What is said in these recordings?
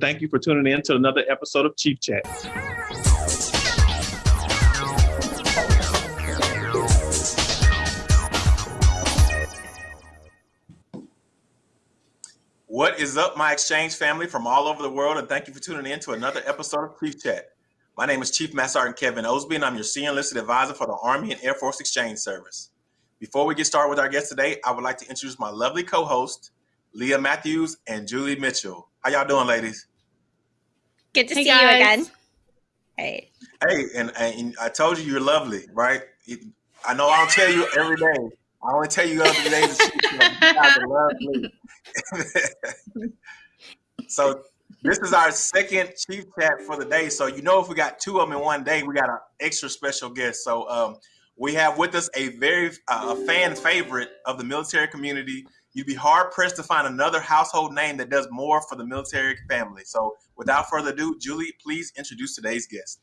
Thank you for tuning in to another episode of Chief Chat. What is up, my exchange family from all over the world, and thank you for tuning in to another episode of Chief Chat. My name is Chief Master Sergeant Kevin Osby, and I'm your senior enlisted advisor for the Army and Air Force Exchange Service. Before we get started with our guest today, I would like to introduce my lovely co-host, Leah Matthews and Julie Mitchell. How y'all doing, ladies? Good to Hey, see guys. you again. Hey. Hey, and, and I told you you're lovely, right? It- I know I don't tell you every day. I only tell you every day days. that You you guys are lovely. so this is our second chief chat for the day. So you know, if we got two of them in one day, we got an extra special guest. So um, we have with us a very uh, a fan favorite of the military community. You'd be hard pressed to find another household name that does more for the military family. So without further ado, Julie, please introduce today's guest.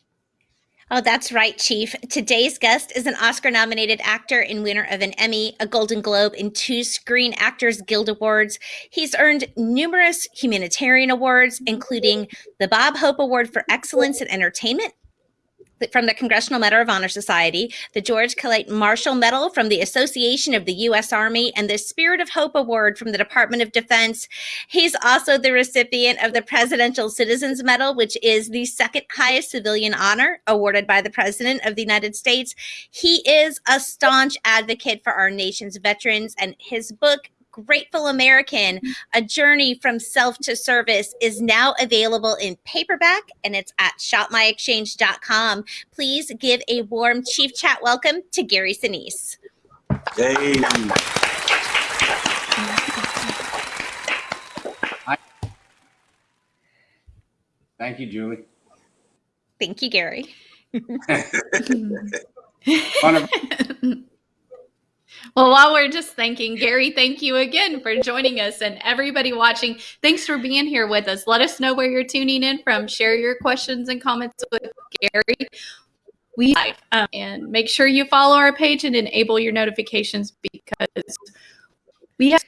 Oh, that's right, Chief. Today's guest is an Oscar nominated actor and winner of an Emmy, a Golden Globe, and two Screen Actors Guild Awards. He's earned numerous humanitarian awards, including the Bob Hope Award for Excellence in Entertainment from the Congressional Medal of Honor Society, the George Catlett Marshall Medal from the Association of the U.S. Army, and the Spirit of Hope Award from the Department of Defense. He's also the recipient of the Presidential Citizens Medal, which is the second highest civilian honor awarded by the President of the United States. He is a staunch advocate for our nation's veterans, and his book, Grateful American, A Journey from Self to Service, is now available in paperback and it's at shopmyexchange.com. Please give a warm Chief Chat welcome to Gary Sinise. Yay. Thank you, Julie. Thank you, Gary. Wonderful. Well, while we're just thanking Gary, thank you again for joining us and everybody watching. Thanks for being here with us. Let us know where you're tuning in from. Share your questions and comments with Gary. We live. Um, and make sure you follow our page and enable your notifications because we have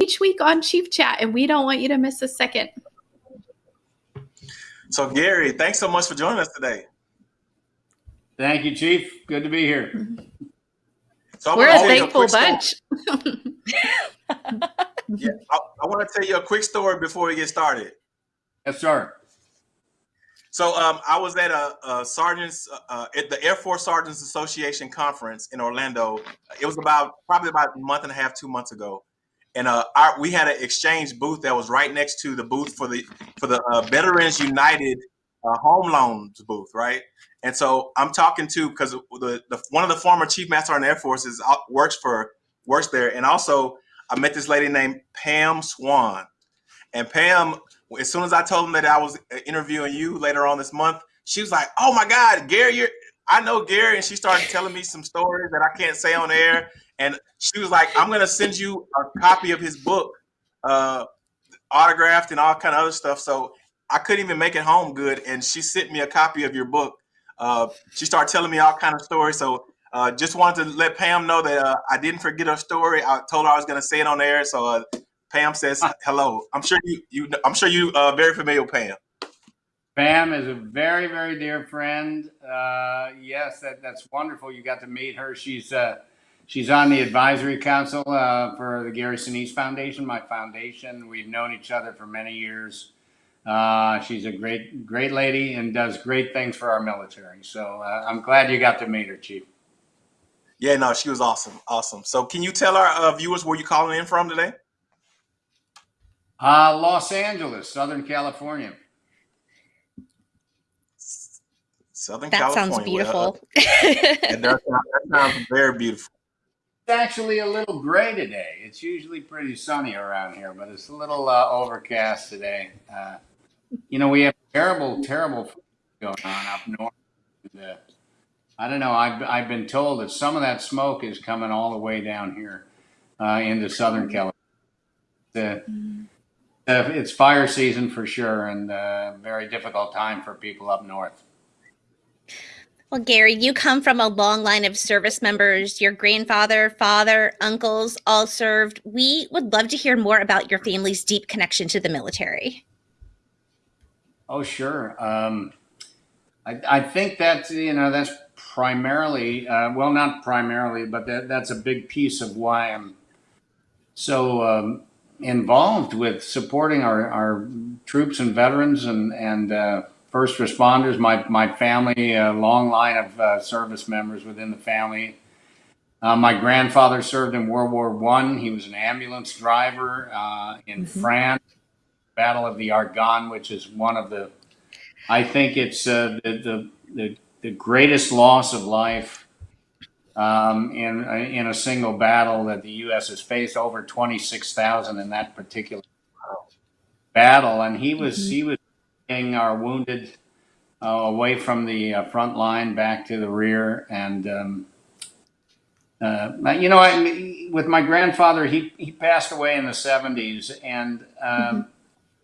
each week on Chief Chat and we don't want you to miss a second. So Gary, thanks so much for joining us today. Thank you, Chief. Good to be here. So We're a thankful quick story- bunch. Yeah, I, I want to tell you a quick story before we get started. Yes, sir. So um, I was at a, a sergeants uh, at the Air Force Sergeants Association conference in Orlando. It was about probably about a month and a half, two months ago, and uh, our, we had an exchange booth that was right next to the booth for the for the uh, Veterans United uh, Home Loans booth, right? And so I'm talking to because the, the one of the former Chief Master Sergeant Air Force is uh, works for works there, and also I met this lady named Pam Swan, and Pam as soon as I told him that I was uh, interviewing you later on this month, she was like, "Oh my God, Gary, you're I know Gary," and she started telling me some stories that I can't say on air. And she was like, "I'm gonna send you a copy of his book, uh, autographed and all kind of other stuff." So I couldn't even make it home good, and she sent me a copy of your book. Uh, she started telling me all kind of stories. So uh, just wanted to let Pam know that uh, I didn't forget her story. I told her I was gonna say it on air. So uh, Pam says hello. I'm sure you, you I'm sure you uh, very familiar with Pam. Pam is a very, very dear friend. Uh, yes, that, that's wonderful. You got to meet her. She's uh, she's on the advisory council uh, for the Gary Sinise Foundation, my foundation. We've known each other for many years. Uh, she's a great, great lady and does great things for our military. So uh, I'm glad you got to meet her, Chief. Yeah, no, she was awesome, awesome. So can you tell our uh, viewers where you're calling in from today? Uh, Los Angeles, Southern California. Southern California. That California. sounds beautiful. It does sound, that sounds very beautiful. It's actually a little gray today. It's usually pretty sunny around here, but it's a little uh, overcast today. Uh, you know, we have terrible, terrible going on up north. I don't know. I've, I've been told that some of that smoke is coming all the way down here uh, into Southern California. The, uh, it's fire season for sure, and uh, very difficult time for people up north. Well, Gary, you come from a long line of service members. Your grandfather, father, uncles all served. We would love to hear more about your family's deep connection to the military. Oh, sure. Um, I, I think that's you know that's primarily uh, well not primarily, but that that's a big piece of why I'm so um, involved with supporting our, our troops and veterans and and uh, first responders. My my family, a long line of uh, service members within the family. Uh, my grandfather served in World War One. He was an ambulance driver uh, in Mhm. France. Battle of the Argonne, which is one of the, I think it's uh, the, the the the greatest loss of life um, in in a single battle that the U.S. has faced. Over twenty six thousand in that particular battle, and he was Mhm. he was taking our wounded uh, away from the uh, front line back to the rear, and um, uh, you know, I, with my grandfather, he he passed away in the seventies, and um,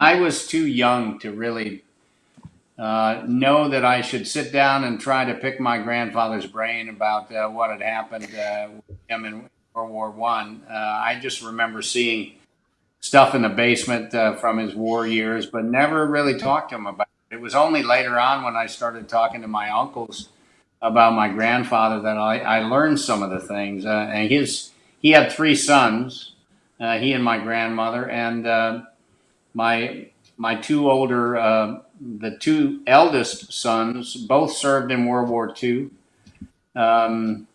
I was too young to really uh, know that I should sit down and try to pick my grandfather's brain about uh, what had happened uh, with him in World War One. Uh, I just remember seeing stuff in the basement uh, from his war years, but never really talked to him about it. It was only later on when I started talking to my uncles about my grandfather that I, I learned some of the things. Uh, and his he had three sons, he and my grandmother, and my my two older, uh, the two eldest sons, both served in World War II. Um,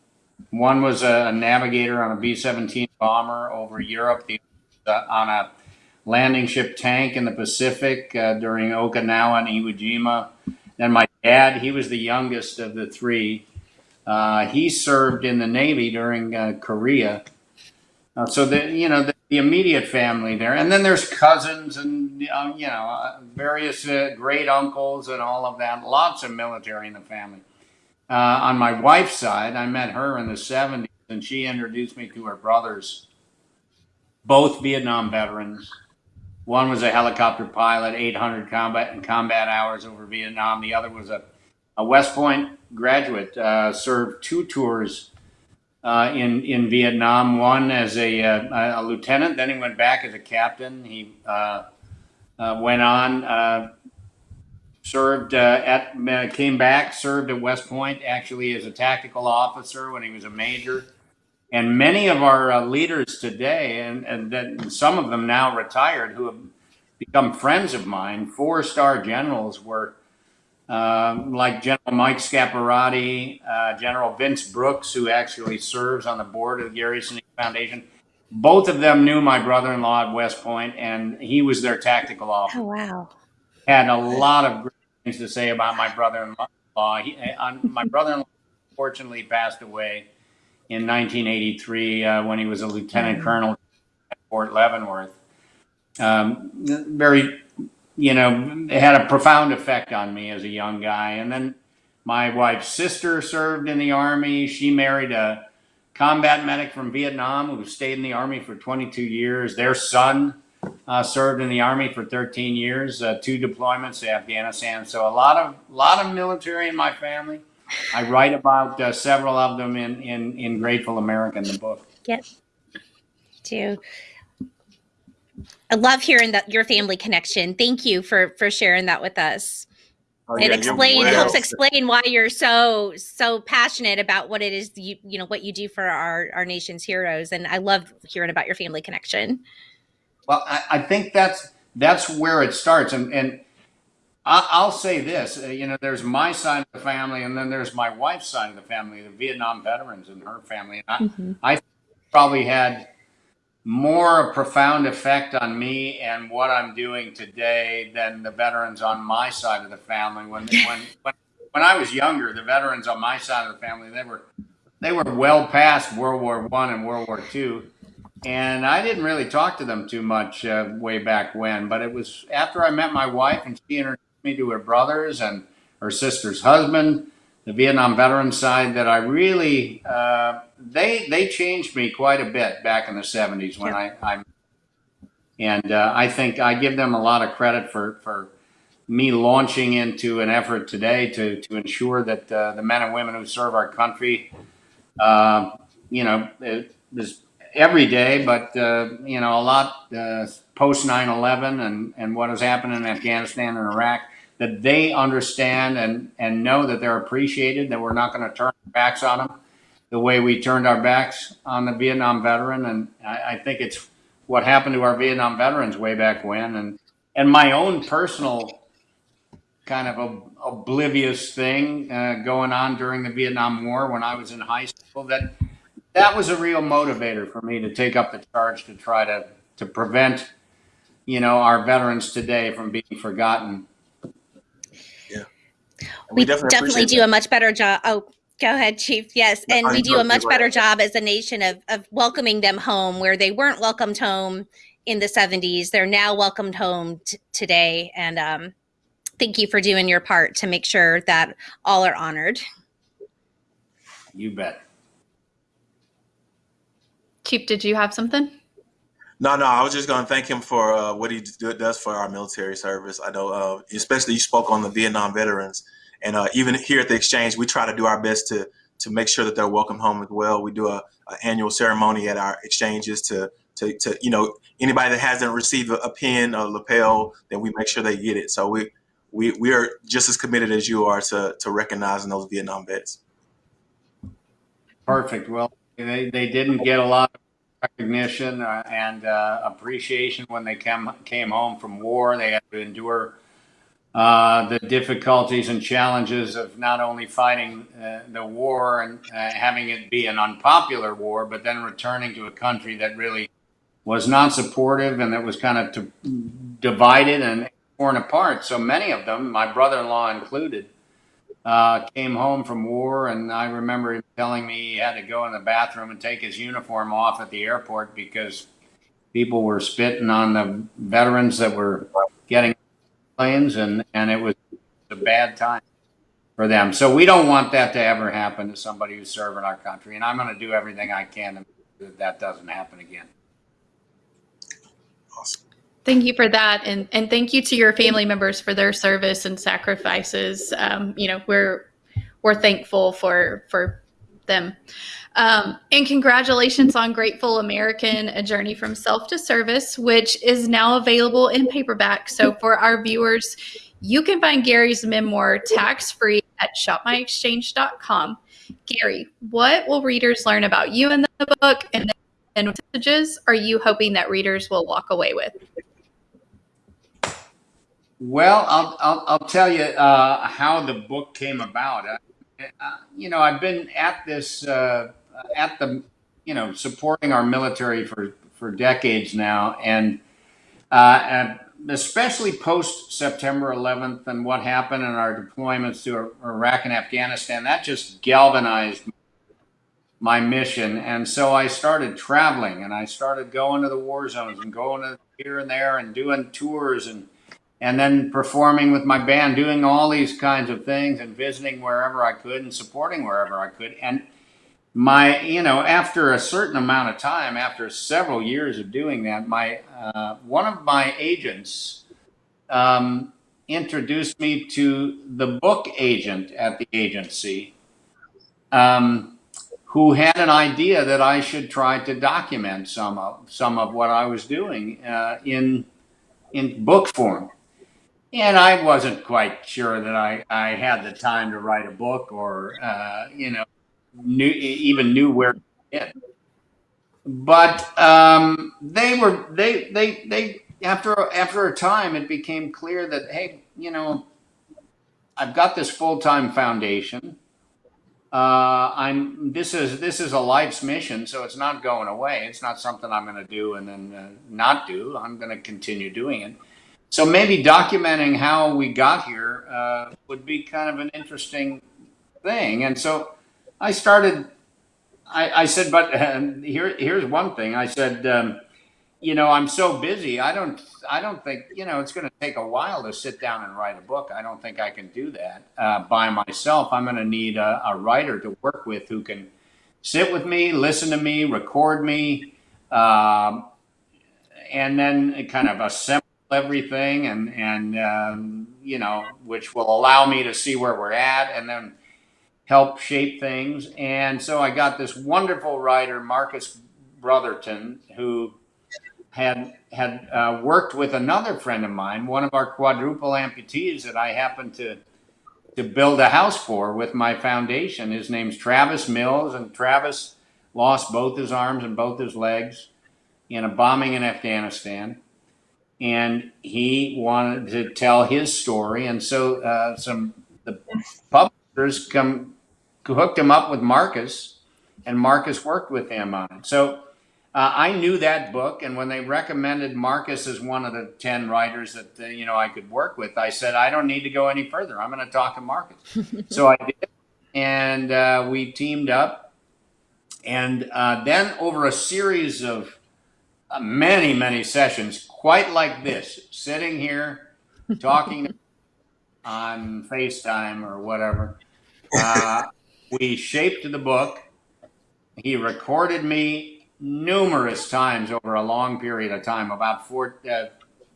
one was a, navigator on a B 17 bomber over Europe, the, uh, on a landing ship tank in the Pacific uh, during Okinawa and Iwo Jima. Then my dad, he was the youngest of the three. Uh, he served in the Navy during uh, Korea. Uh, so that you know the, the immediate family there, and then there's cousins and um, you know uh, various uh, great uncles and all of that. Lots of military in the family. Uh, on my wife's side, I met her in the '70s, and she introduced me to her brothers, both Vietnam veterans. One was a helicopter pilot, 800 combat and combat hours over Vietnam. The other was a, a West Point graduate, uh, served two tours uh, in in Vietnam. One as a, uh, a lieutenant, then he went back as a captain. He uh, uh, went on, served at, came back, served at West Point actually as a tactical officer when he was a major. And many of our leaders today, and, and that some of them now retired, who have become friends of mine, four star generals were um, like General Mike Scaparrotti, uh, General Vince Brooks, who actually serves on the board of the Gary Sinise Foundation. Both of them knew my brother-in-law at West Point, and he was their tactical officer. Oh wow. Had a lot of great things to say about my brother-in-law. He, uh, my brother-in-law fortunately passed away in 1983 uh, when he was a lieutenant colonel at Fort Leavenworth. Um, very you know, it had a profound effect on me as a young guy. And then my wife's sister served in the army. She married a combat medic from Vietnam who stayed in the army for 22 years. Their son uh, served in the army for 13 years, uh, two deployments to Afghanistan. So a lot of lot of military in my family. I write about uh, several of them in, in in Grateful American, the book. Yep. Do. I love hearing that your family connection. Thank you for for sharing that with us. Oh, it yeah, explain well- helps explain why you're so so passionate about what it is you you know what you do for our our nation's heroes. And I love hearing about your family connection. Well, I, I think that's that's where it starts, and and I, I'll say this: uh, you know, there's my side of the family, and then there's my wife's side of the family, the Vietnam veterans and her family. And I, I probably had more a profound effect on me and what I'm doing today than the veterans on my side of the family. When when when, when I was younger, the veterans on my side of the family they were they were well past World War One and World War Two, and I didn't really talk to them too much uh, way back when. But it was after I met my wife and she introduced me to her brothers and her sister's husband, the Vietnam veteran side, that I really uh, they they changed me quite a bit back in the '70s when I I and uh, I think I give them a lot of credit for for me launching into an effort today to to ensure that uh, the men and women who serve our country, uh, you know, it was every day, but uh, you know, a lot uh, post 9/11 and and what has happened in Afghanistan and Iraq. that they understand and, and know that they're appreciated, that we're not going to turn our backs on them the way we turned our backs on the Vietnam veteran. And I, I think it's what happened to our Vietnam veterans way back when. And, and my own personal kind of a, oblivious thing uh, going on during the Vietnam War when I was in high school that that was a real motivator for me to take up the charge to try to to prevent you know our veterans today from being forgotten Yeah. we, definitely, appreciate do that. a much better job. Oh, go ahead, Chief. Yes, and No, we do a much better ahead. job as a nation of of welcoming them home where they weren't welcomed home in the 70s. They're now welcomed home t- today, and um, thank you for doing your part to make sure that all are honored. you bet Chief, did you have something? No, no, I was just going to thank him for uh, what he do, does for our military service. I know, uh, especially you spoke on the Vietnam veterans, and uh, even here at the exchange, we try to do our best to to make sure that they're welcome home as well. We do a, a annual ceremony at our exchanges to, to to you know anybody that hasn't received a, a pin or lapel, then we make sure they get it. So we we we are just as committed as you are to to recognizing those Vietnam vets. perfect well they, they didn't get a lot of recognition uh, and uh, appreciation when they came came home from war they had to endure uh, the difficulties and challenges of not only fighting uh, the war and uh, having it be an unpopular war, but then returning to a country that really was not supportive and that was kind of divided and torn apart. So many of them, my brother-in-law included, uh, came home from war, and I remember him telling me he had to go in the bathroom and take his uniform off at the airport because people were spitting on the veterans that were planes, and and it was a bad time for them. So we don't want that to ever happen to somebody who's serving our country, and I'm going to do everything I can to make sure that that doesn't happen again. Awesome. Thank you for that, and and thank you to your family members for their service and sacrifices. Um, you know, we're we're thankful for for them. Um, and congratulations on Grateful American: A Journey from Self to Service, which is now available in paperback. So for our viewers, you can find Gary's memoir tax free at shopmyexchange.com. Gary, what will readers learn about you in the book, and what messages are you hoping that readers will walk away with? Well, I'll, I'll, I'll tell you uh, how the book came about. Uh, uh, you know, I've been at this, uh, at the, you know, supporting our military for, for decades now. And, uh, and especially post September 11th and what happened in our deployments to Iraq and Afghanistan, that just galvanized my mission. And so I started traveling and I started going to the war zones and going here and there and doing tours and, and then performing with my band, doing all these kinds of things and visiting wherever I could and supporting wherever I could. And my, you know, after a certain amount of time, after several years of doing that, my uh, one of my agents um, introduced me to the book agent at the agency, um, who had an idea that I should try to document some of some of what I was doing uh, in in book form. And I wasn't quite sure that I, I had the time to write a book or, uh, you know, knew, even knew where to begin. But um, they were, they, they, they, after, after a time, it became clear that, hey, you know, I've got this full-time foundation. Uh, I'm, this is, this is a life's mission, so it's not going away. It's not something I'm going to do and then uh, not do. I'm going to continue doing it. So maybe documenting how we got here uh, would be kind of an interesting thing. And so I started. I, I said, but here, here's one thing. I said, um, you know, I'm so busy. I don't, I don't think, you know, it's going to take a while to sit down and write a book. I don't think I can do that uh, by myself. I'm going to need a, a writer to work with who can sit with me, listen to me, record me, um, and then kind of assemble everything and and um, you know which will allow me to see where we're at and then help shape things and so i got this wonderful writer marcus brotherton who had had uh, worked with another friend of mine, one of our quadruple amputees that I happened to to build a house for with my foundation. His name's Travis Mills, and Travis lost both his arms and both his legs in a bombing in Afghanistan. And he wanted to tell his story, and so uh, some the publishers come hooked him up with Marcus, and Marcus worked with him on it. So uh, I knew that book, and when they recommended Marcus as one of the ten writers that uh, you know I could work with, I said I don't need to go any further. I'm going to talk to Marcus. so I did, and uh, we teamed up, and uh, then over a series of many many sessions, quite like this, sitting here talking on FaceTime or whatever, uh, we shaped the book. He recorded me numerous times over a long period of time, about four, uh,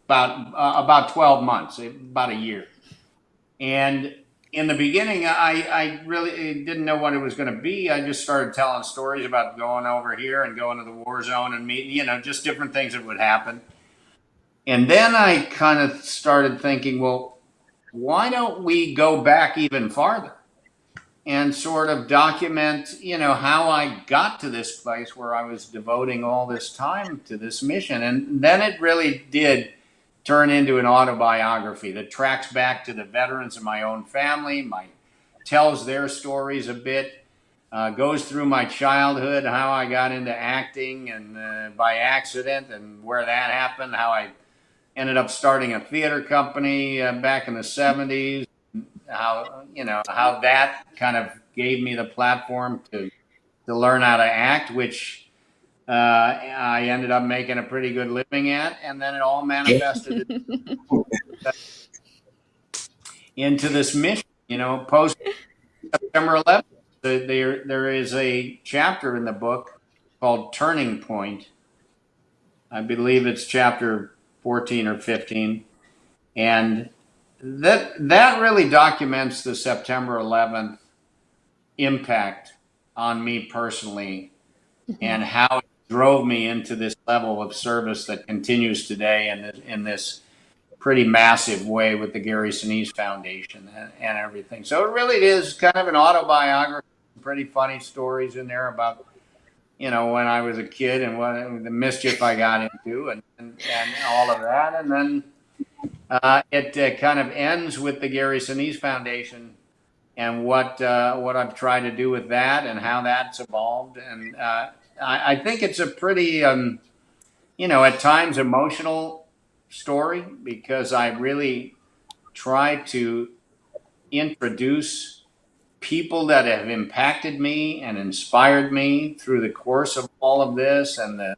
about uh, about twelve months, about a year. And in the beginning, I, I really didn't know what it was going to be. I just started telling stories about going over here and going to the war zone and meeting, you know, just different things that would happen. And then I kind of started thinking, well, why don't we go back even farther? and sort of document, you know, how I got to this place where I was devoting all this time to this mission. And then it really did turn into an autobiography that tracks back to the veterans of my own family, my tells their stories a bit, uh, goes through my childhood, how I got into acting and uh, by accident and where that happened, how I ended up starting a theater company uh, back in the 70s how you know how that kind of gave me the platform to to learn how to act, which uh, I ended up making a pretty good living at, and then it all manifested into this mission. You know, post September 11th, there there is a chapter in the book called Turning Point. I believe it's chapter 14 or 15, and that that really documents the September 11th impact on me personally mm-hmm. and how it drove me into this level of service that continues today in this, in this pretty massive way with the Gary Sinise Foundation and, and everything. So it really is kind of an autobiography, pretty funny stories in there about you know when I was a kid and what the mischief I got into and, and, and all of that and then uh, it uh, kind of ends with the Gary Sinise Foundation and what uh, what I've tried to do with that and how that's evolved. And uh, I, I, think it's a pretty, um, you know, at times emotional story because I really try to introduce people that have impacted me and inspired me through the course of all of this and the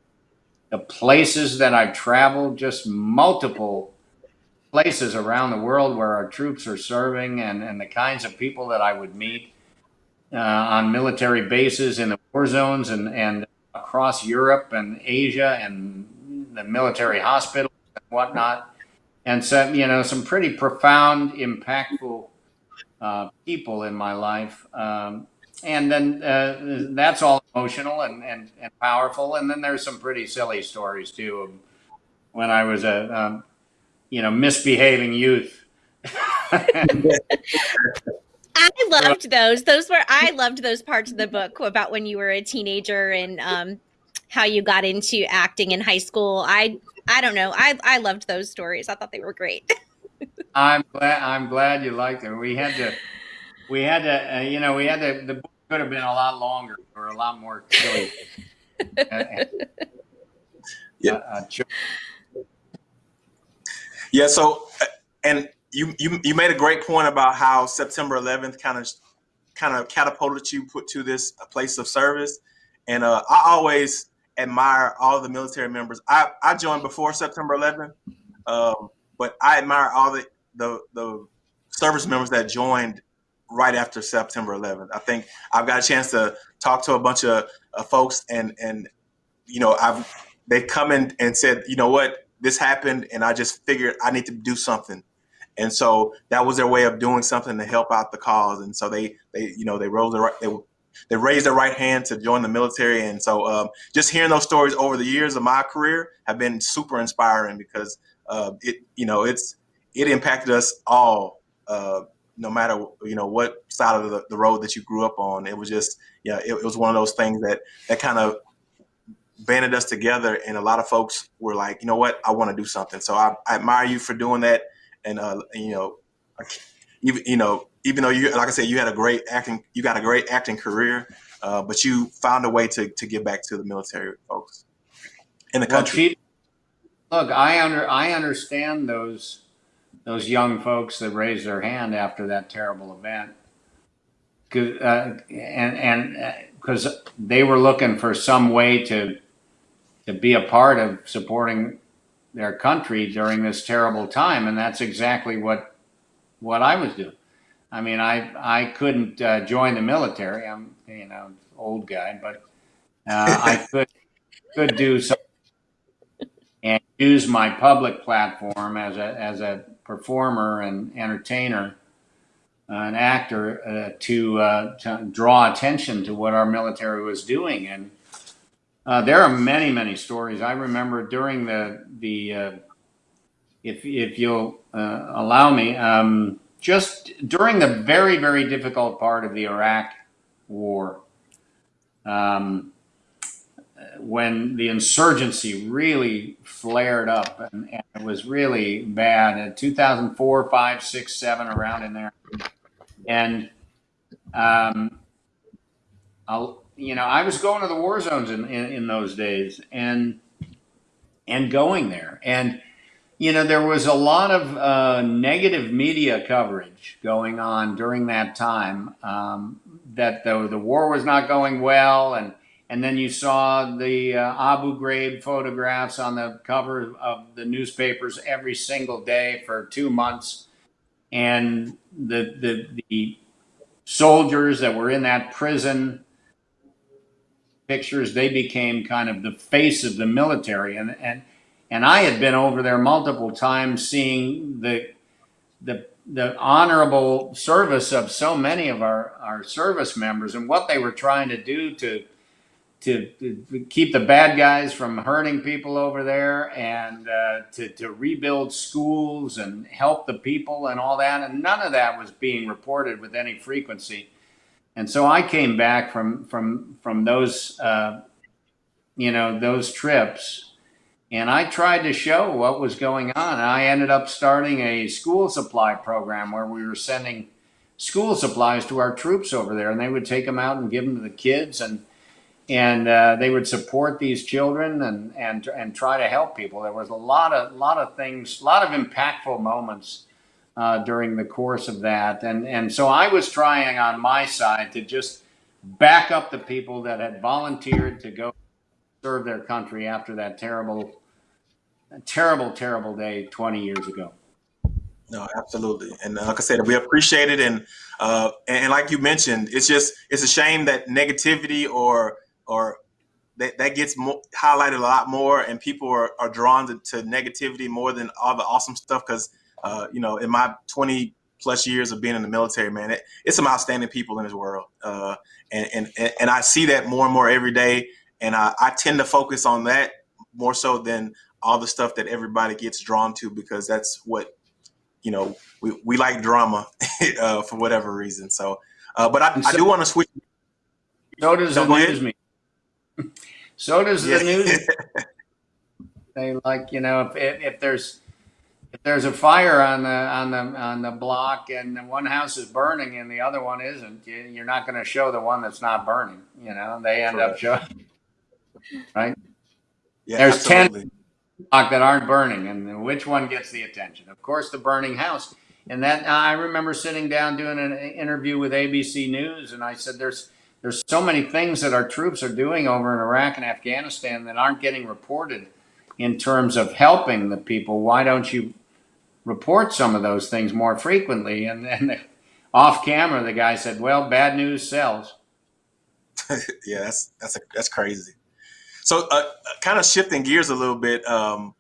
the places that I've traveled, just multiple places around the world where our troops are serving and, and the kinds of people that I would meet uh, on military bases in the war zones and, and across Europe and Asia and the military hospitals and whatnot. And so, you know, some pretty profound, impactful uh, people in my life. Um, and then uh, that's all emotional and, and, and powerful. And then there's some pretty silly stories too. When I was a um, you know, misbehaving youth. I loved those. Those were I loved those parts of the book about when you were a teenager and um, how you got into acting in high school. I I don't know. I I loved those stories. I thought they were great. I'm glad. I'm glad you liked them. We had to. We had to. Uh, you know, we had to. The book could have been a lot longer or a lot more silly. uh, yeah. Uh, yeah. So, uh, and you you you made a great point about how September 11th kind of kind of catapulted you put to this place of service, and uh, I always admire all the military members. I I joined before September 11th, um, but I admire all the the the service members that joined right after September 11th. I think I've got a chance to talk to a bunch of folks, and and you know I've they come in and said, you know what, this happened and I just figured I need to do something. And so that was their way of doing something to help out the cause. And so they, they, you know, they rose, they they raised their right hand to join the military. And so um, just hearing those stories over the years of my career have been super inspiring because uh, it, you know, it's it impacted us all, uh, no matter you know what side of the, the road that you grew up on. It was just, yeah, it, it was one of those things that that kind of banded us together. And a lot of folks were like, you know what, I want to do something. So I, I admire you for doing that. And uh, you know, even you know, even though you, like I said, you had a great acting, you got a great acting career, uh, but you found a way to to give back to the military folks in the Well, country. Chief, look, I under I understand those those young folks that raised their hand after that terrible event, uh, and and because they were looking for some way to to be a part of supporting their country during this terrible time, and that's exactly what what I was doing. I mean, I I couldn't uh, join the military. I'm you know old guy, but uh, I could could do some and use my public platform as a as a performer and entertainer, uh, an actor, uh, to uh, to draw attention to what our military was doing. And uh, there are many many stories. I remember during the the uh, if if you'll uh, allow me, um, just during the very very difficult part of the Iraq War. Um, when the insurgency really flared up and, and it was really bad in 2004 5 6 7 around in there and um, I'll, you know i was going to the war zones in, in, in those days and and going there. And you know there was a lot of uh, negative media coverage going on during that time um, that the, the war was not going well and and then you saw the uh, Abu Ghraib photographs on the cover of the newspapers every single day for two months, and the the the soldiers that were in that prison pictures they became kind of the face of the military, and and and I had been over there multiple times seeing the the the honorable service of so many of our, our service members and what they were trying to do to to, to keep the bad guys from hurting people over there and uh, to, to rebuild schools and help the people and all that. And none of that was being reported with any frequency. And so I came back from, from, from those, uh, you know, those trips and I tried to show what was going on. And I ended up starting a school supply program where we were sending school supplies to our troops over there and they would take them out and give them to the kids and and uh, they would support these children and and and try to help people. There was a lot of lot of things, a lot of impactful moments uh, during the course of that, and and so I was trying on my side to just back up the people that had volunteered to go serve their country after that terrible, terrible, terrible day 20 years ago. No, absolutely. And uh, like I said, we appreciate it. And, uh, and like you mentioned, it's just, it's a shame that negativity or, or that, that gets mo- highlighted a lot more and people are, are drawn to, to negativity more than all the awesome stuff. Cause, uh, you know, in my 20 plus years of being in the military, man, it, it's some outstanding people in this world. Uh, and, and, and I see that more and more every day. And I, I tend to focus on that more so than all the stuff that everybody gets drawn to because that's what you know we, we like drama uh, for whatever reason so uh, but I, And I do want to switch So does No, the news media. So does Yeah. the news. they like you know if, if, there's there's a fire on the on the on the block and one house is burning and the other one isn't, you, you're not going to show the one that's not burning. You know, they end up showing yeah There's 10 absolutely. block that aren't burning, and which one gets the attention? Of course, the burning house. And that I remember sitting down doing an interview with ABC News, and I said, "There's there's so many things that our troops are doing over in Iraq and Afghanistan that aren't getting reported in terms of helping the people. Why don't you report some of those things more frequently?" And then off camera, the guy said, "Well, bad news sells." yeah that's that's a, that's crazy so uh, kind of shifting gears a little bit um,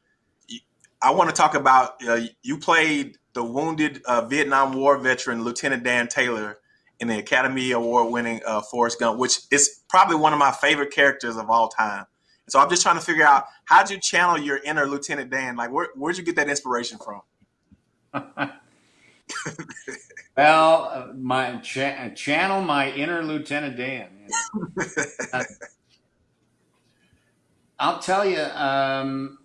i want to talk about uh, you played the wounded uh, vietnam war veteran lieutenant dan taylor in the Academy Award winning uh, Forrest Gump, which is probably one of my favorite characters of all time. So I'm just trying to figure out how'd you channel your inner Lieutenant Dan? Like, where, where'd you get that inspiration from? well, uh, my cha- channel my inner Lieutenant Dan. Uh, I'll tell you, um,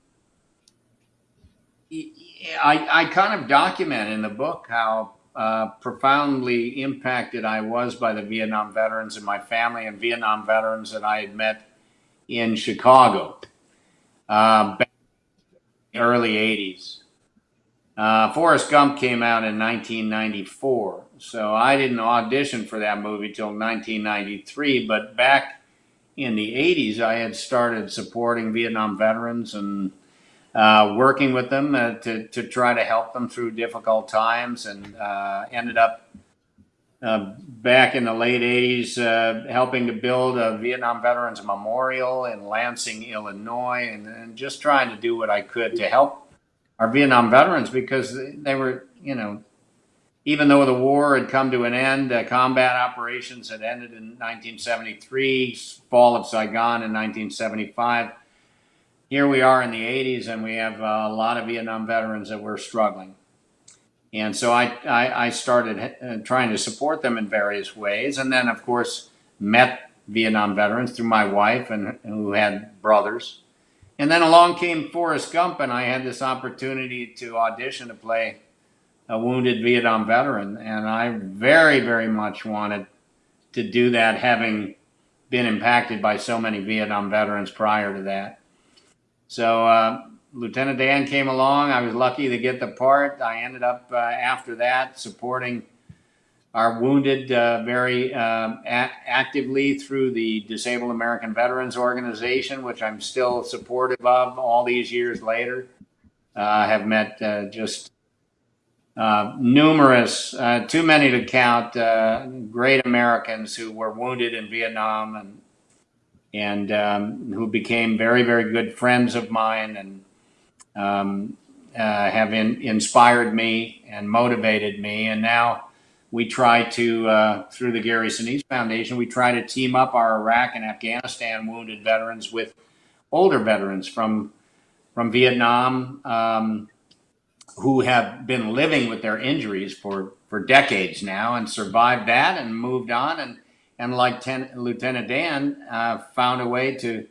I, I kind of document in the book how uh, profoundly impacted I was by the Vietnam veterans and my family and Vietnam veterans that I had met in Chicago uh, back in the early 80s. Uh, Forrest Gump came out in 1994, so I didn't audition for that movie till 1993. But back in the 80s, I had started supporting Vietnam veterans and uh, working with them uh, to, to try to help them through difficult times and uh, ended up uh, back in the late 80s uh, helping to build a Vietnam Veterans Memorial in Lansing, Illinois, and, and just trying to do what I could to help our Vietnam veterans because they were, you know, even though the war had come to an end, uh, combat operations had ended in 1973, fall of Saigon in 1975. Here we are in the 80s, and we have a lot of Vietnam veterans that were struggling. And so I, I, I started uh, trying to support them in various ways. And then, of course, met Vietnam veterans through my wife and who had brothers. And then along came Forrest Gump, and I had this opportunity to audition to play a wounded Vietnam veteran. And I very, very much wanted to do that, having been impacted by so many Vietnam veterans prior to that. So uh, Lieutenant Dan came along. I was lucky to get the part. I ended up uh, after that supporting our wounded uh, very um, actively through the Disabled American Veterans Organization, which I'm still supportive of all these years later. Uh, I have met uh, just uh, numerous, uh, too many to count, uh, great Americans who were wounded in Vietnam and and um, who became very, very good friends of mine and um, have in, inspired me and motivated me. And now we try to, uh, through the Gary Sinise Foundation, we try to team up our Iraq and Afghanistan wounded veterans with older veterans from from Vietnam um, who have been living with their injuries for for decades now and survived that and moved on and and like Ten, Lieutenant Dan uh, found a way to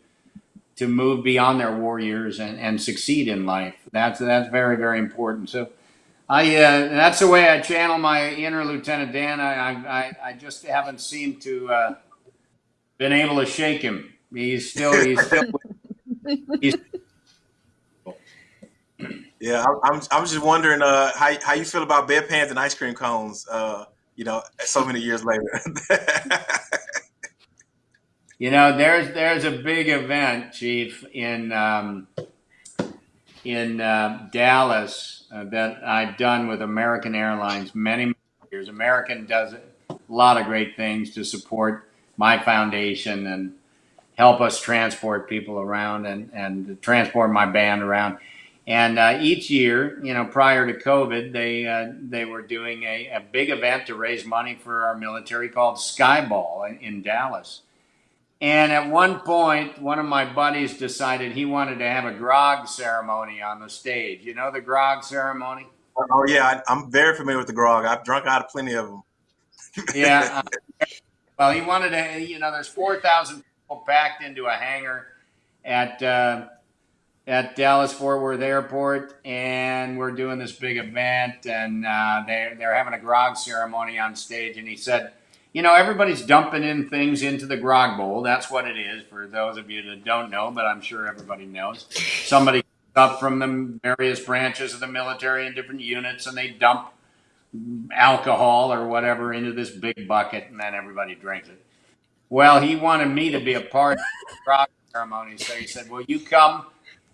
to move beyond their war years and, and succeed in life. That's that's very very important. So I uh, that's the way I channel my inner Lieutenant Dan. I I, I just haven't seemed to uh, been able to shake him. He's still he's still he's. Yeah, I'm I'm just wondering uh, how how you feel about bedpans and ice cream cones. Uh, you know, so many years later. you know, there's there's a big event, Chief, in um, in uh, Dallas uh, that I've done with American Airlines many, years. American does a lot of great things to support my foundation and help us transport people around and, and transport my band around. And uh, each year, you know, prior to COVID, they uh, they were doing a, a big event to raise money for our military called Skyball in, in Dallas. And at one point, one of my buddies decided he wanted to have a grog ceremony on the stage. You know the grog ceremony? Oh yeah, I, am very familiar with the grog. I've drunk out of plenty of them. yeah. Uh, well, he wanted to. You know, there's 4,000 people packed into a hangar at uh, at Dallas Fort Worth Airport, and we're doing this big event, and uh, they they're having a grog ceremony on stage, and he said you know, everybody's dumping in things into the grog bowl. That's what it is for those of you that don't know, but I'm sure everybody knows. Somebody up from the various branches of the military and different units and they dump alcohol or whatever into this big bucket and then everybody drinks it. Well, he wanted me to be a part of the grog ceremony. So he said, Will you come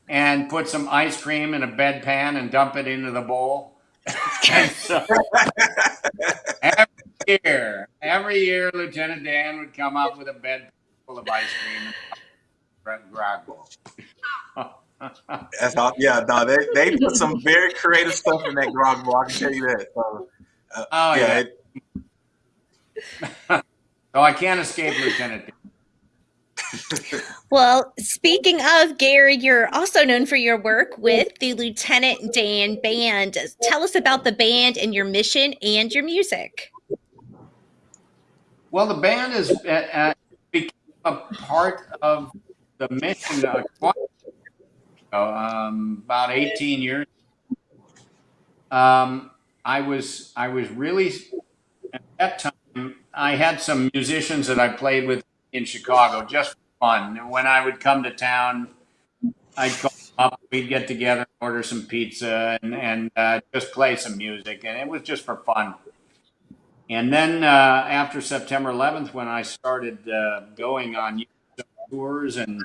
and put some ice cream in a bedpan and dump it into the bowl? so, year, every year, Lieutenant Dan would come up with a bed full of ice cream and grog bowl. That's all, yeah, no, they, they put some very creative stuff in that grog bowl. I can tell you that. So, uh, oh yeah. It, so I can't escape Lieutenant. Dan. Well, speaking of Gary, you're also known for your work with the Lieutenant Dan Band. Tell us about the band and your mission and your music. Well, the band is uh, uh, became a part of the mission uh, um, about 18 years. Um, I was I was really at that time. I had some musicians that I played with in Chicago just for fun. When I would come to town, I'd call up. We'd get together, order some pizza, and and uh, just play some music, and it was just for fun. And then uh, after September 11th, when I started uh, going on tours and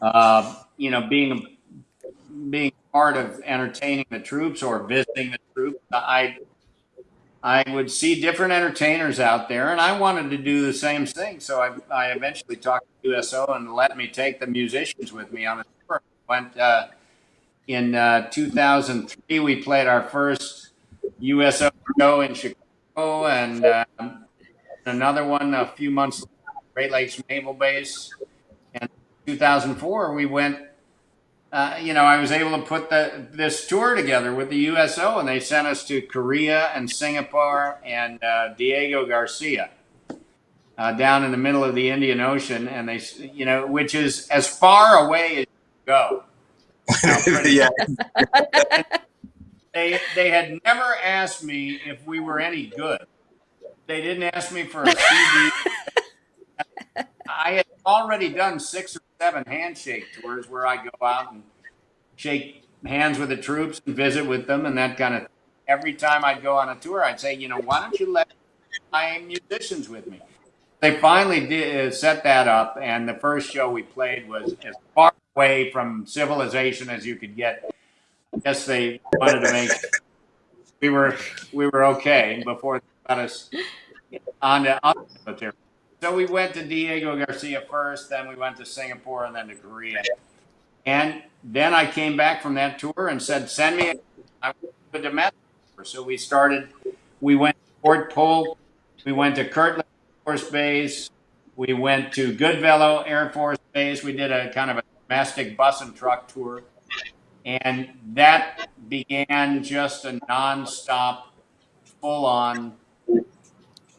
uh, you know being being part of entertaining the troops or visiting the troops, I I would see different entertainers out there, and I wanted to do the same thing. So I, I eventually talked to USO and let me take the musicians with me on a tour. Went uh, in uh, 2003. We played our first USO show in Chicago, and um, another one a few months later, Great Lakes Naval Base. And 2004, we went. Uh, you know, I was able to put the this tour together with the USO, and they sent us to Korea and Singapore and uh, Diego Garcia uh, down in the middle of the Indian Ocean, and they, you know, which is as far away as you go. yeah. they they had never asked me if we were any good. They didn't ask me for a CD. I had already done six or seven handshake tours where I go out and shake hands with the troops and visit with them and that kind of. thing. Every time I'd go on a tour, I'd say, you know, why don't you let my musicians with me? They finally did uh, set that up, and the first show we played was as far away from civilization as you could get I guess they wanted to make we were we were okay before they got us on the military. So we went to Diego Garcia first, then we went to Singapore, and then to Korea. And then I came back from that tour and said, "Send me a, domestic." tour." So we started. We went to Fort Polk. We went to Kirtland Air Force Base. We went to Goodfellow Air Force Base. We did a kind of a domestic bus and truck tour. And that began just a nonstop, full on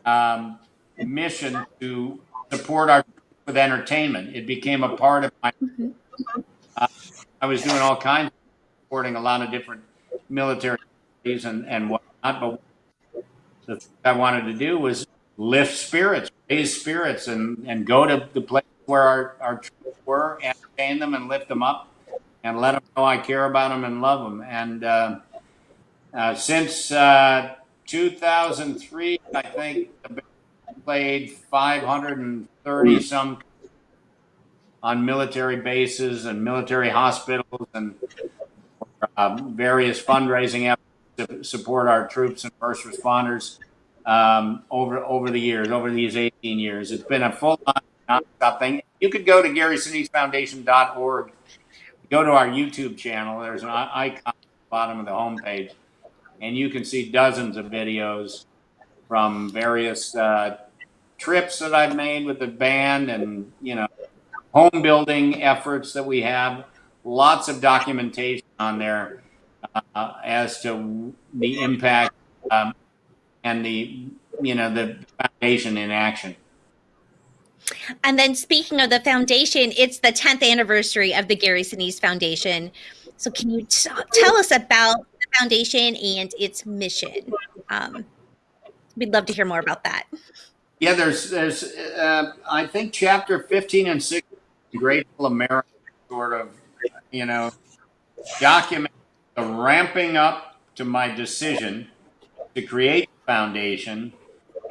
um, mission to support our with entertainment. It became a part of my. Uh, I was doing all kinds of supporting a lot of different military and, and whatnot, but the thing I wanted to do was lift spirits, raise spirits, and, and go to the place where our, our troops were, entertain them, and lift them up and let them know I care about them and love them. And uh, uh, since uh, 2003, I think played 530 some on military bases and military hospitals and uh, various fundraising efforts to support our troops and first responders um, over over the years, over these 18 years. It's been a full on nonstop thing. You could go to GarySiniseFoundation.org go to our YouTube channel. There's an icon at the bottom of the homepage, and you can see dozens of videos from various uh, trips that I've made with the band, and you know, home building efforts that we have. Lots of documentation on there uh, as to the impact um, and the you know the foundation in action. And then speaking of the foundation, it's the 10th anniversary of the Gary Sinise Foundation. So can you tell us about the foundation and its mission? Um, we'd love to hear more about that. Yeah, there's there's uh, I think chapter 15 and 16 Grateful America sort of you know document the ramping up to my decision to create the foundation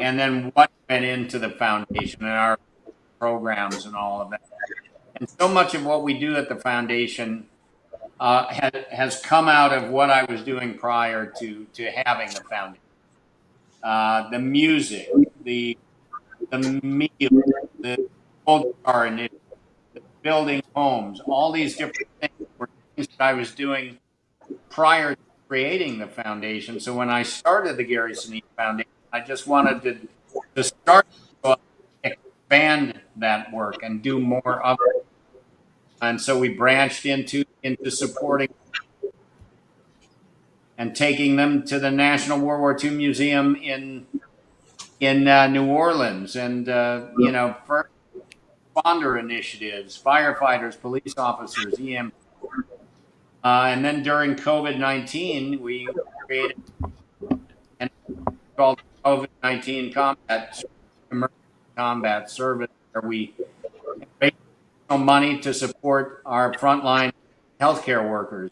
and then what went into the foundation and our programs and all of that. And so much of what we do at the foundation uh, has, has come out of what I was doing prior to, to having the foundation. Uh, the music, the, the meal, the old initiative, building homes, all these different things were things that I was doing prior to creating the foundation. So when I started the Gary Sinise Foundation, I just wanted to, to start expand that work and do more of it. And so we branched into into supporting and taking them to the National World War II Museum in in uh, New Orleans, and uh, you know, first responder initiatives, firefighters, police officers, EM. Uh, and then during COVID 19, we created and called COVID 19 combat, emergency combat service, where we raised money to support our frontline healthcare workers,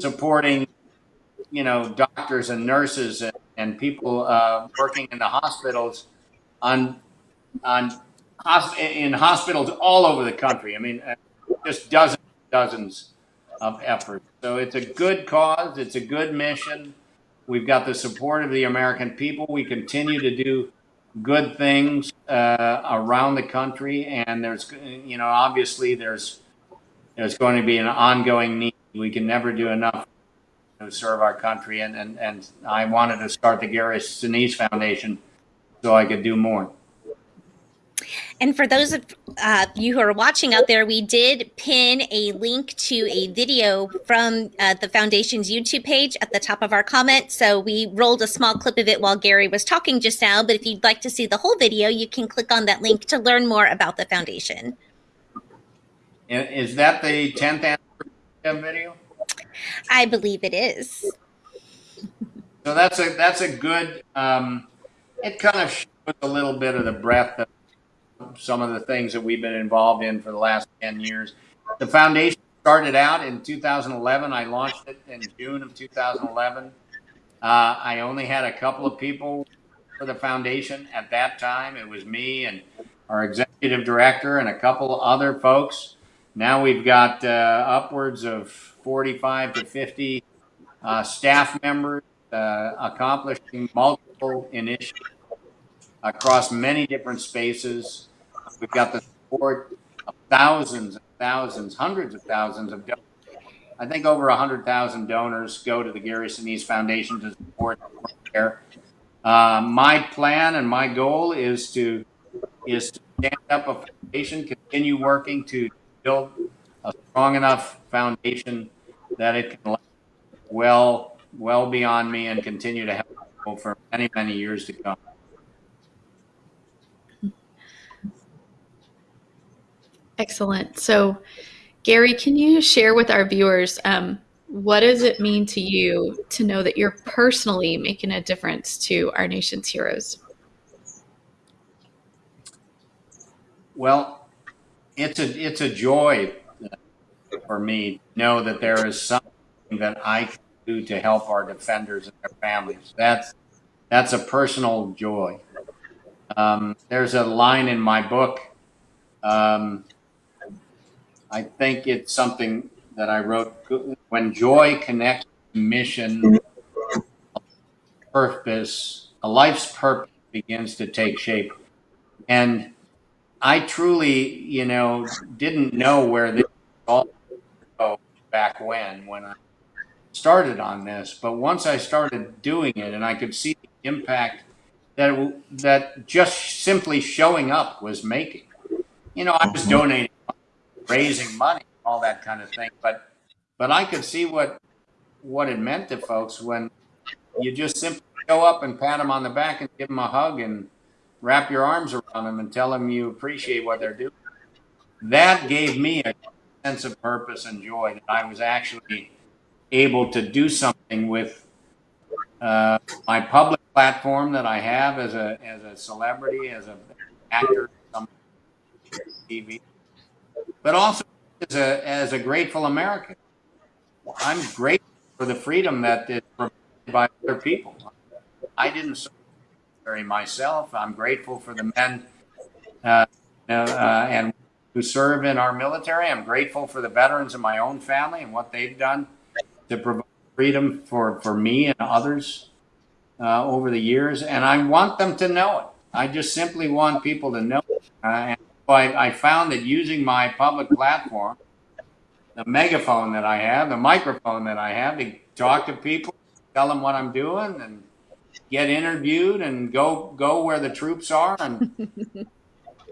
supporting you know doctors and nurses and, and people uh, working in the hospitals on on in hospitals all over the country. I mean, uh, just dozens, dozens of efforts. So it's a good cause. It's a good mission. We've got the support of the American people. We continue to do good things uh, around the country, and there's, you know, obviously there's there's going to be an ongoing need. We can never do enough to serve our country, and and and I wanted to start the Gary Sinise Foundation so I could do more. And for those of uh, you who are watching out there, we did pin a link to a video from uh, the foundation's YouTube page at the top of our comment. So we rolled a small clip of it while Gary was talking just now. But if you'd like to see the whole video, you can click on that link to learn more about the foundation. Is that the 10th anniversary video? I believe it is. So that's a that's a good. Um, it kind of shows a little bit of the breadth of some of the things that we've been involved in for the last 10 years. The foundation started out in 2011. I launched it in June of 2011. Uh, I only had a couple of people for the foundation at that time. It was me and our executive director and a couple other folks. Now we've got uh, upwards of 45 to 50 uh, staff members uh, accomplishing multiple initiatives across many different spaces. We've got the support of thousands and thousands, hundreds of thousands of donors. I think over 100,000 donors go to the Gary Sinise Foundation to support care. Uh, my plan and my goal is to is to stand up a foundation, continue working to build a strong enough foundation that it can last well well beyond me and continue to help people for many many years to come. Excellent. So, Gary, can you share with our viewers um, what does it mean to you to know that you're personally making a difference to our nation's heroes? Well, it's a it's a joy for me to know that there is something that I can do to help our defenders and their families. That's that's a personal joy. Um, there's a line in my book. Um, I think it's something that I wrote. When joy connects mission, purpose, a life's purpose begins to take shape. And I truly, you know, didn't know where this all go back when, when I started on this. But once I started doing it and I could see the impact that, that just simply showing up was making, you know, I was mm-hmm. donating raising money, all that kind of thing. But but I could see what what it meant to folks when you just simply go up and pat them on the back and give them a hug and wrap your arms around them and tell them you appreciate what they're doing. That gave me a sense of purpose and joy that I was actually able to do something with uh, my public platform that I have as a as a celebrity, as an actor, TV, but also as a, as a grateful American. I'm grateful for the freedom that is provided by other people. I didn't serve myself. I'm grateful for the men uh, uh, and who serve in our military. I'm grateful for the veterans in my own family and what they've done to provide freedom for, for me and others uh, over the years. And I want them to know it. I just simply want people to know it. Uh, and I, I found that using my public platform, the megaphone that I have, the microphone that I have to talk to people, tell them what I'm doing, and get interviewed and go go where the troops are and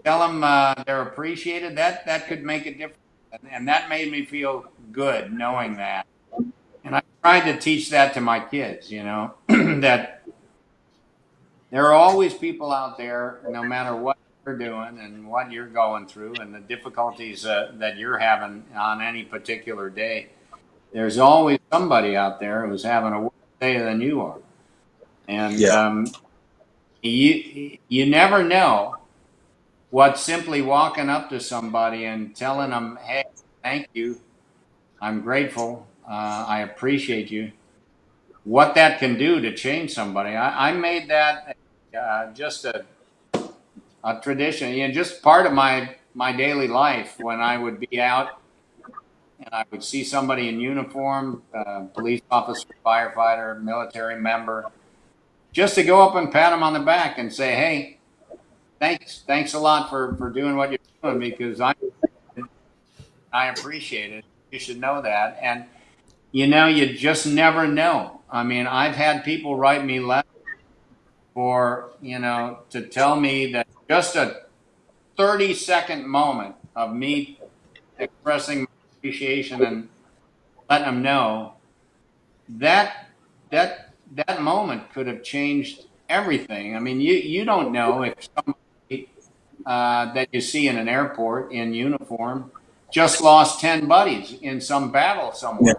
tell them uh, they're appreciated. That that could make a difference, and, and that made me feel good knowing that. And I tried to teach that to my kids. You know that there are always people out there, no matter what you're doing and what you're going through and the difficulties uh, that you're having on any particular day. There's always somebody out there who's having a worse day than you are. And Yeah. um, you you never know what simply walking up to somebody and telling them, "Hey, thank you, I'm grateful, uh, I appreciate you," what that can do to change somebody. I, I made that uh, just a a tradition, you know, just part of my my daily life when I would be out and I would see somebody in uniform, uh, police officer, firefighter, military member, just to go up and pat them on the back and say, "Hey, thanks, thanks a lot for for doing what you're doing because I I appreciate it. You should know that." And you know, you just never know. I mean, I've had people write me letters for you know to tell me that just a 30 second moment of me expressing my appreciation and letting them know that that that moment could have changed everything. I mean, you you don't know if somebody uh, that you see in an airport in uniform just lost 10 buddies in some battle somewhere.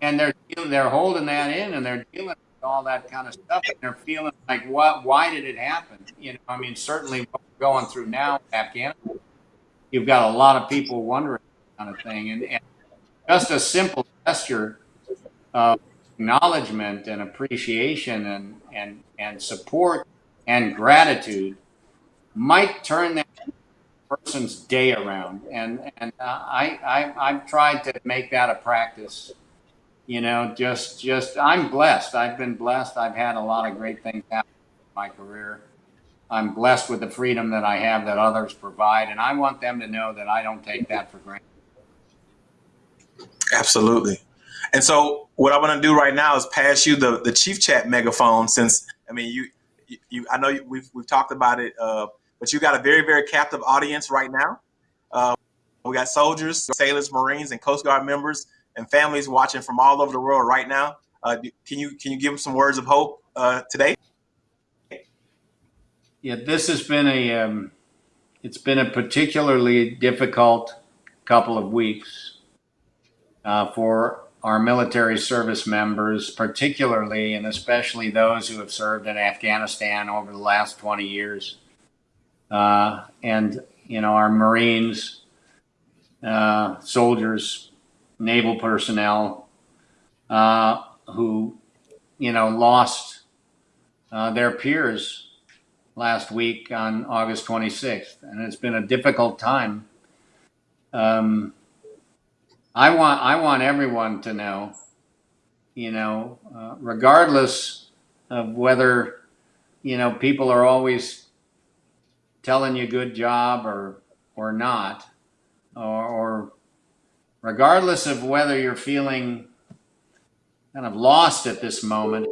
And they're they're holding that in and they're dealing all that kind of stuff and they're feeling like what why did it happen? You know, I mean certainly what we're going through now Afghanistan, you've got a lot of people wondering kind of thing. And, and just a simple gesture of acknowledgement and appreciation and, and, and support and gratitude might turn that person's day around. And, and uh, I, I, I've tried to make that a practice. You know, just, just, I'm blessed. I've been blessed. I've had a lot of great things happen in my career. I'm blessed with the freedom that I have that others provide. And I want them to know that I don't take that for granted. Absolutely. And so what I want to do right now is pass you the, the Chief Chat megaphone since, I mean, you, you, you I know you, we've, we've talked about it, uh, but you got a very, very captive audience right now. Uh, we got soldiers, sailors, Marines, and Coast Guard members and families watching from all over the world right now. Uh, can you can you give them some words of hope uh, today? Yeah, this has been a um, it's been a particularly difficult couple of weeks uh, for our military service members, particularly and especially those who have served in Afghanistan over the last 20 years, uh, and you know our Marines, uh, soldiers, naval personnel uh, who you know lost uh, their peers last week on August 26th, and it's been a difficult time. Um, I want I want everyone to know, you know, uh, regardless of whether you know people are always telling you good job or or not, or, or regardless of whether you're feeling kind of lost at this moment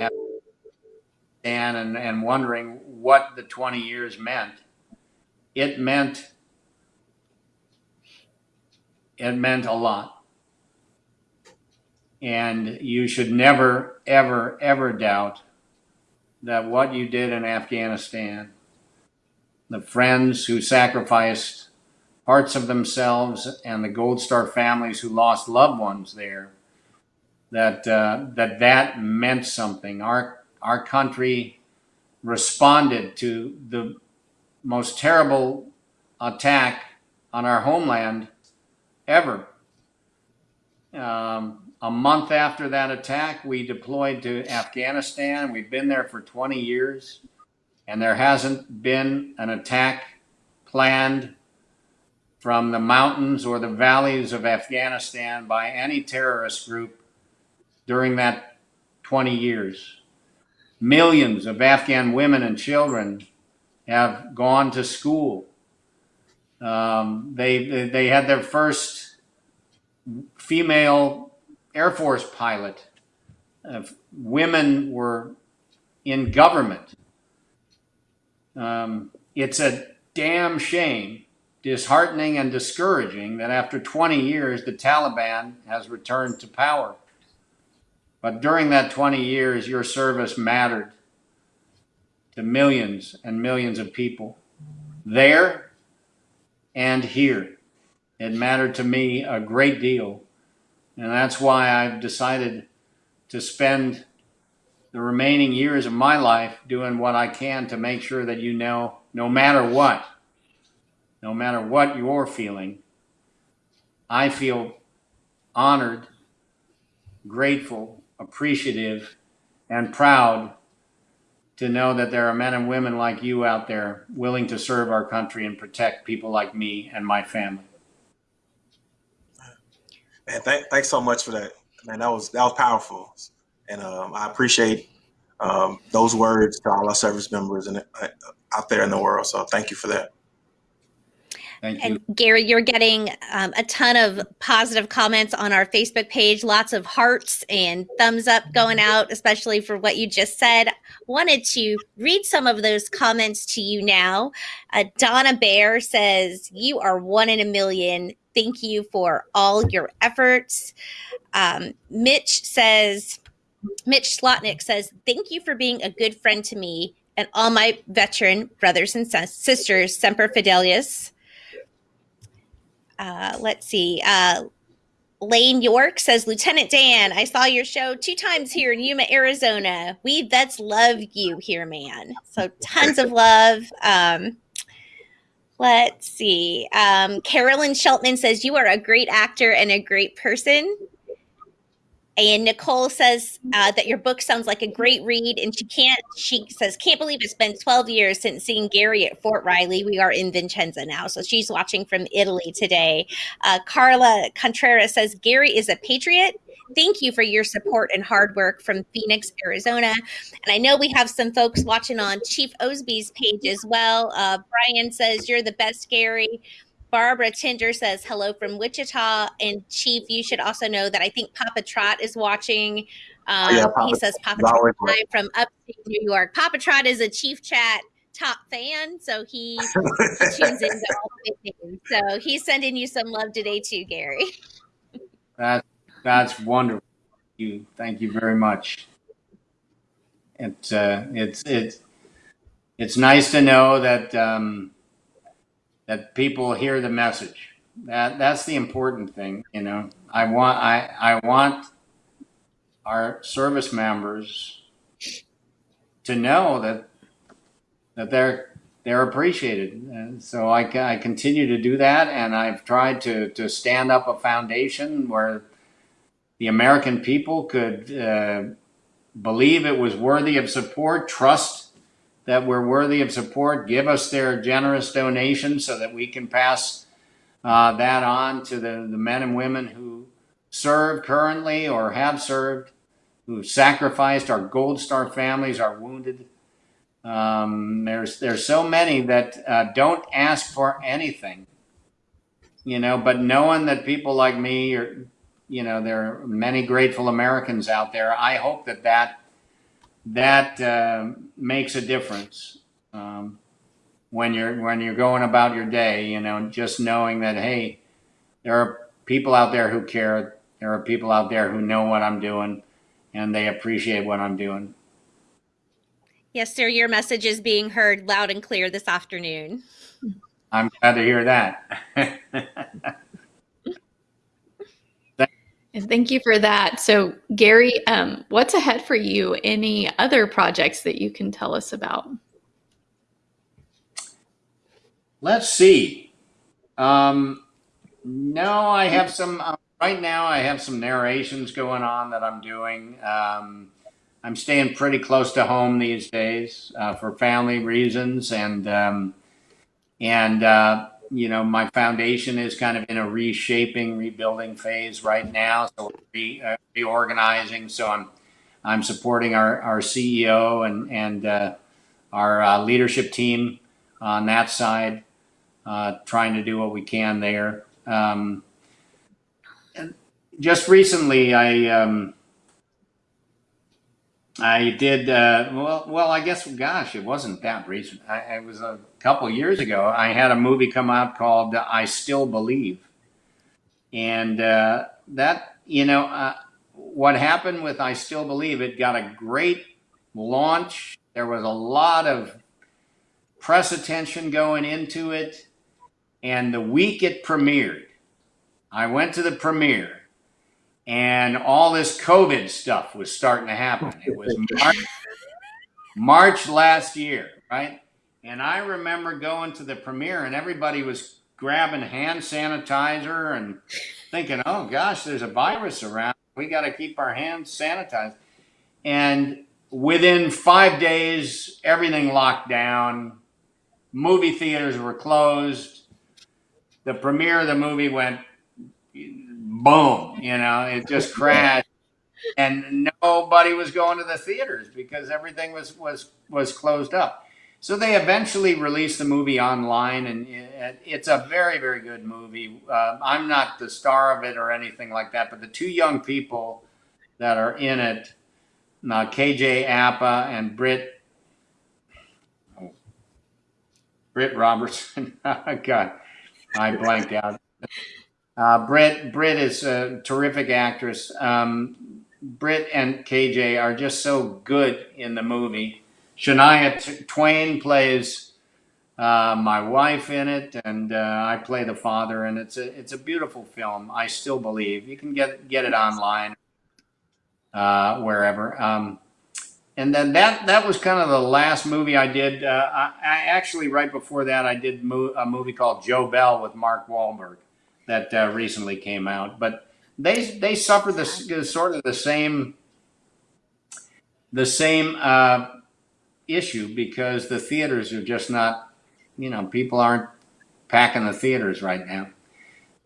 and, and and wondering what the 20 years meant. It meant it meant a lot. And you should never, ever, ever doubt that what you did in Afghanistan, the friends who sacrificed parts of themselves and the Gold Star families who lost loved ones there, that uh, that that meant something. Our our country responded to the most terrible attack on our homeland ever. Um, a month after that attack, we deployed to Afghanistan. We've been there for 20 years, and there hasn't been an attack planned from the mountains or the valleys of Afghanistan by any terrorist group during that 20 years. Millions of Afghan women and children have gone to school. Um, they, they had their first female Air Force pilot. Uh, women were in government. Um, it's a damn shame, disheartening, and discouraging that after 20 years, the Taliban has returned to power. But during that 20 years, your service mattered to millions and millions of people there and here. It mattered to me a great deal. And that's why I've decided to spend the remaining years of my life doing what I can to make sure that you know, no matter what, no matter what you're feeling, I feel honored, grateful, appreciative, and proud to know that there are men and women like you out there willing to serve our country and protect people like me and my family. Man, th- thanks so much for that. Man, that was that was powerful, and um, I appreciate um, those words to all our service members and uh, out there in the world. So thank you for that. Thank you. And Gary, you're getting um, a ton of positive comments on our Facebook page, lots of hearts and thumbs up going out, especially for what you just said. Wanted to read some of those comments to you now. Uh, Donna Bear says, You are one in a million. Thank you for all your efforts. Um, Mitch says, Mitch Slotnick says, Thank you for being a good friend to me and all my veteran brothers and sisters, Semper Fidelius. Uh, let's see. Uh, Lane York says, Lieutenant Dan, I saw your show two times here in Yuma, Arizona. We vets love you here, man. So tons of love. Um, let's see. Um, Carolyn Sheltman says, You are a great actor and a great person. And Nicole says uh, that your book sounds like a great read, and she can't. She says can't believe it's been 12 years since seeing Gary at Fort Riley. We are in Vicenza now, so she's watching from Italy today. Uh, Carla Contreras says Gary is a patriot. Thank you for your support and hard work from Phoenix, Arizona. And I know we have some folks watching on Chief Osby's page as well. Uh, Brian says you're the best, Gary. Barbara Tinder says hello from Wichita. And Chief, you should also know that I think Papa Trot is watching. Um, Oh, yeah, Papa he says Papa Trot always live from upstate New York. Papa Trot is a Chief Chat top fan, so he, he tunes in to all the big names. So he's sending you some love today too, Gary. That, that's wonderful. You, thank you very much. It's, uh, it's, it's, it's nice to know that, um, that people hear the message. That, that's the important thing, you know. I want, I, I want our service members to know that, that they're, they're appreciated. And so I, I continue to do that, and I've tried to, to stand up a foundation where the American people could uh, believe it was worthy of support, trust that we're worthy of support, give us their generous donations so that we can pass uh, that on to the, the men and women who serve currently or have served, who've sacrificed our Gold Star families, our wounded. Um, there's there's so many that uh, don't ask for anything, you know. But knowing that people like me, or you know, there are many grateful Americans out there. I hope that that that um makes a difference um, when you're when you're going about your day. You know, just knowing that hey, there are people out there who care. There are people out there who know what I'm doing, and they appreciate what I'm doing. Yes, sir. Your message is being heard loud and clear this afternoon. I'm glad to hear that. Thank you for that. So, Gary, um, what's ahead for you? Any other projects that you can tell us about? Let's see. Um, no, I have some. Uh, right now, I have some narrations going on that I'm doing. Um, I'm staying pretty close to home these days uh, for family reasons, and um, and uh, you know, my foundation is kind of in a reshaping, rebuilding phase right now. So we're re, uh, reorganizing. So I'm I'm supporting our our CEO and and uh, our uh, leadership team on that side uh, trying to do what we can there. Um, and just recently, I um, I did uh, well. Well, I guess, gosh, it wasn't that recent. I, it was a couple years ago. I had a movie come out called "I Still Believe," and uh, that you know uh, what happened with "I Still Believe." It got a great launch. There was a lot of press attention going into it, and the week it premiered, I went to the premiere and all this COVID stuff was starting to happen. It was March, March last year, right? And I remember going to the premiere, and everybody was grabbing hand sanitizer and thinking, "Oh gosh, there's a virus around. We got to keep our hands sanitized." And within five days, everything locked down. Movie theaters were closed. The premiere of the movie went boom, you know, it just crashed. And nobody was going to the theaters because everything was was was closed up. So they eventually released the movie online, and it, it's a very very good movie. Uh, I'm not the star of it or anything like that, but the two young people that are in it, uh, KJ Apa and Britt Britt Robertson. God, I blanked out. Uh, Britt, Britt is a terrific actress. Um, Britt and KJ are just so good in the movie. Shania Twain plays uh, my wife in it, and uh, I play the father. And it's a it's a beautiful film. I still believe you can get get it online uh, wherever. Um, and then that that was kind of the last movie I did. Uh, I, I actually right before that I did mo- a movie called Joe Bell with Mark Wahlberg that uh, recently came out. But they they suffer the sort of the same the same uh, issue because the theaters are just not you know people aren't packing the theaters right now.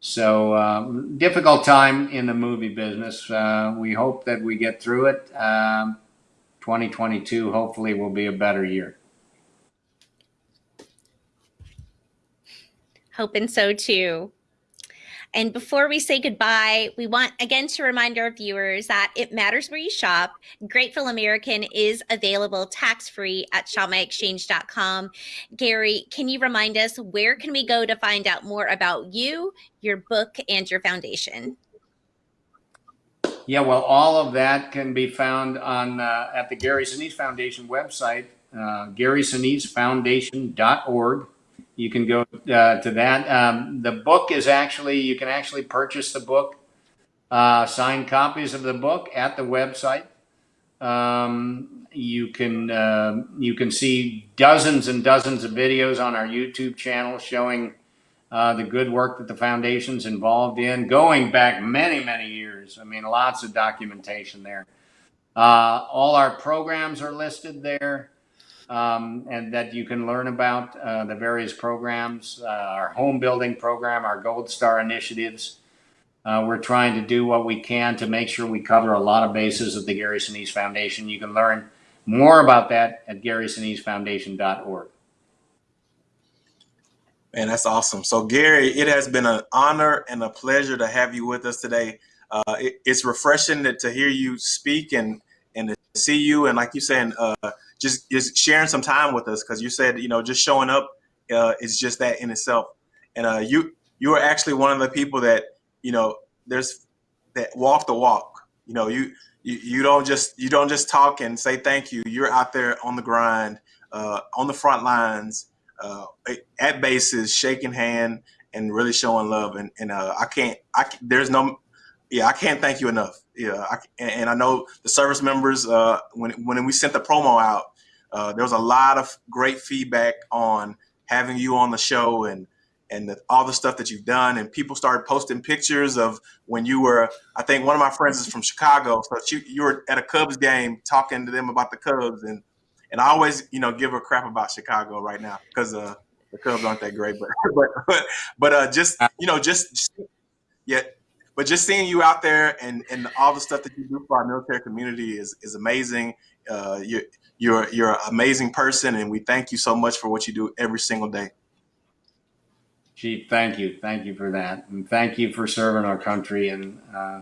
So um, difficult time in the movie business. Uh, we hope that we get through it. Um, 2022 hopefully will be a better year. Hoping so too. And before we say goodbye, we want again to remind our viewers that it matters where you shop. Grateful American is available tax free at shopmyexchange.com. Gary, can you remind us where can we go to find out more about you, your book, and your foundation? Yeah, well, all of that can be found on uh, at the Gary Sinise Foundation website, uh. You can go uh, to that. Um, the book is actually you can actually purchase the book, uh, signed copies of the book at the website. Um, you can uh, you can see dozens and dozens of videos on our YouTube channel showing uh, the good work that the foundation's involved in, going back many, many years. I mean, lots of documentation there. Uh, all our programs are listed there, um, and that you can learn about uh, the various programs, uh, our home building program, our Gold Star initiatives. Uh, we're trying to do what we can to make sure we cover a lot of bases of the Gary Sinise Foundation. You can learn more about that at GarySiniseFoundation.org. Man, that's awesome. So, Gary, it has been an honor and a pleasure to have you with us today. Uh, it, it's refreshing to, to, hear you speak and and to see you and, like you saying, uh, just just sharing some time with us because you said you know just showing up uh, is just that in itself. And uh, you you are actually one of the people that you know there's that walk the walk. You know you you, you don't just you don't just talk and say thank you. You're out there on the grind, uh, on the front lines uh, at bases, shaking hand and really showing love. And, and uh, I can't, I there's no, yeah, I can't thank you enough. Yeah, I, and I know the service members. Uh, when when we sent the promo out, uh, there was a lot of great feedback on having you on the show and and the, all the stuff that you've done. And people started posting pictures of when you were. I think one of my friends is from Chicago, so you you were at a Cubs game talking to them about the Cubs and and I always, you know, give a crap about Chicago right now because uh, the Cubs aren't that great. But but but, uh, just you know, just, yeah. But just seeing you out there and, and all the stuff that you do for our military community is is amazing. Uh, you're you're you're an amazing person, and we thank you so much for what you do every single day. Chief, thank you, thank you for that, and thank you for serving our country and uh,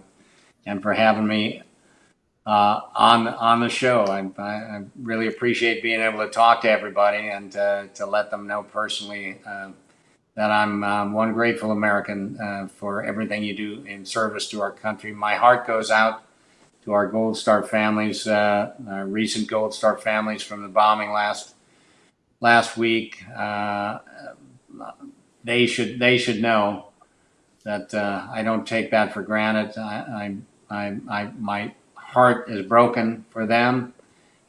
and for having me uh, on on the show. I, I, really appreciate being able to talk to everybody and uh, to let them know personally uh, that I'm um, one grateful American uh, for everything you do in service to our country. My heart goes out to our Gold Star families, uh, our recent Gold Star families from the bombing last last week. Uh, they should they should know that uh, I don't take that for granted. I, I, I, I my heart is broken for them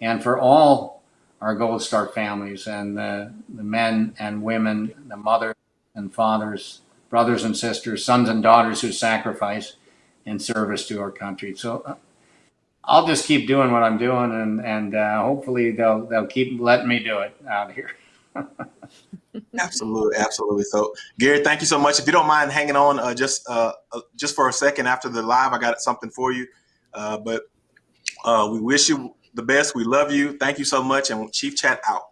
and for all our Gold Star families and the, the men and women, the mothers and fathers, brothers and sisters, sons and daughters who sacrifice in service to our country. So I'll just keep doing what I'm doing, and and uh, hopefully they'll they'll keep letting me do it out here. Absolutely, absolutely. So, Gary, thank you so much. If you don't mind hanging on, uh, just uh, uh, just for a second after the live, I got something for you. Uh, but uh, we wish you the best. We love you. Thank you so much, and Chief Chat out.